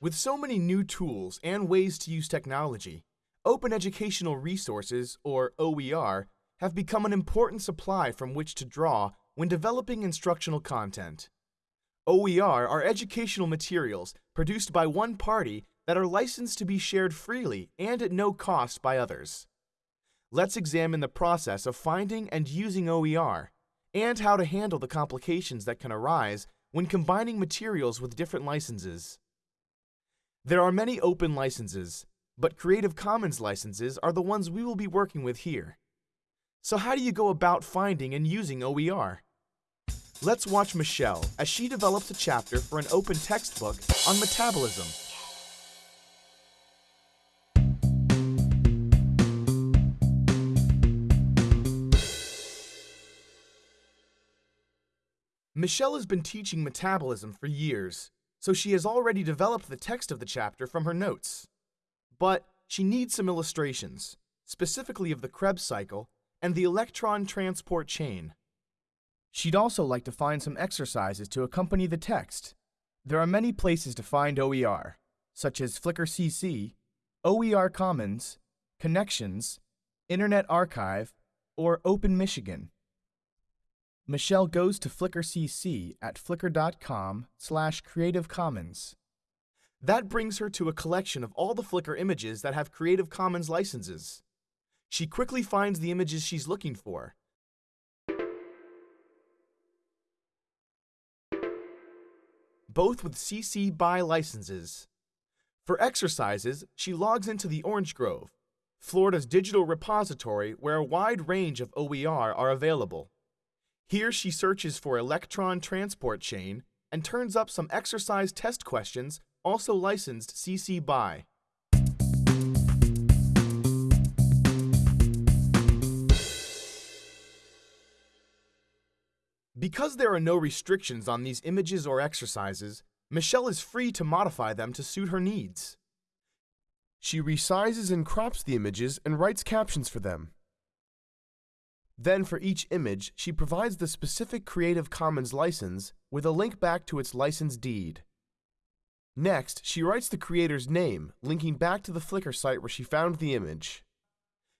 With so many new tools and ways to use technology, Open Educational Resources, or OER, have become an important supply from which to draw when developing instructional content. OER are educational materials produced by one party that are licensed to be shared freely and at no cost by others. Let's examine the process of finding and using OER and how to handle the complications that can arise when combining materials with different licenses. There are many open licenses, but Creative Commons licenses are the ones we will be working with here. So how do you go about finding and using OER? Let's watch Michelle as she develops a chapter for an open textbook on metabolism. Michelle has been teaching metabolism for years, so she has already developed the text of the chapter from her notes. But she needs some illustrations, specifically of the Krebs cycle and the electron transport chain. She'd also like to find some exercises to accompany the text. There are many places to find OER, such as Flickr CC, OER Commons, Connexions, Internet Archive, or Open Michigan. Michelle goes to Flickr CC at flickr.com slash Creative Commons. That brings her to a collection of all the Flickr images that have Creative Commons licenses. She quickly finds the images she's looking for. Both with CC BY licenses. For exercises, she logs into the Orange Grove, Florida's digital repository where a wide range of OER are available. Here she searches for electron transport chain and turns up some exercise test questions also licensed CC BY. Because there are no restrictions on these images or exercises, Michelle is free to modify them to suit her needs. She resizes and crops the images and writes captions for them. Then for each image, she provides the specific Creative Commons license with a link back to its license deed. Next, she writes the creator's name, linking back to the Flickr site where she found the image.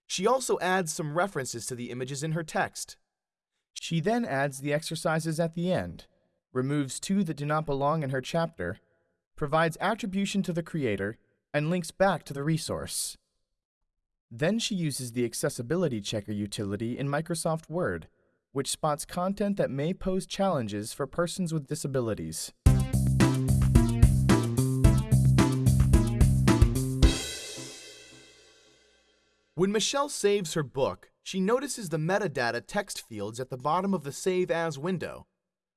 She also adds some references to the images in her text. She then adds the exercises at the end, removes two that do not belong in her chapter, provides attribution to the creator, and links back to the resource. Then she uses the Accessibility Checker utility in Microsoft Word, which spots content that may pose challenges for persons with disabilities. When Michelle saves her book, she notices the metadata text fields at the bottom of the Save As window.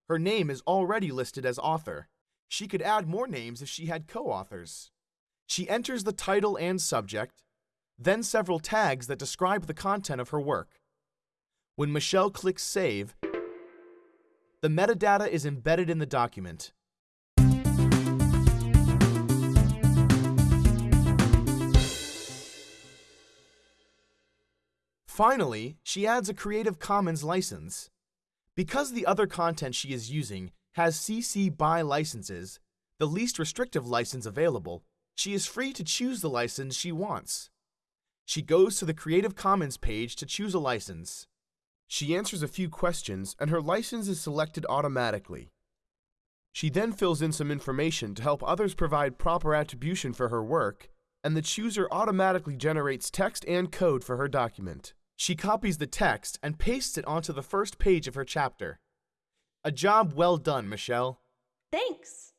Her name is already listed as author. She could add more names if she had co-authors. She enters the title and subject, then several tags that describe the content of her work. When Michelle clicks Save, the metadata is embedded in the document. Finally, she adds a Creative Commons license. Because the other content she is using has CC BY licenses, the least restrictive license available, she is free to choose the license she wants. She goes to the Creative Commons page to choose a license. She answers a few questions and her license is selected automatically. She then fills in some information to help others provide proper attribution for her work, and the chooser automatically generates text and code for her document. She copies the text and pastes it onto the first page of her chapter. A job well done, Michelle. Thanks.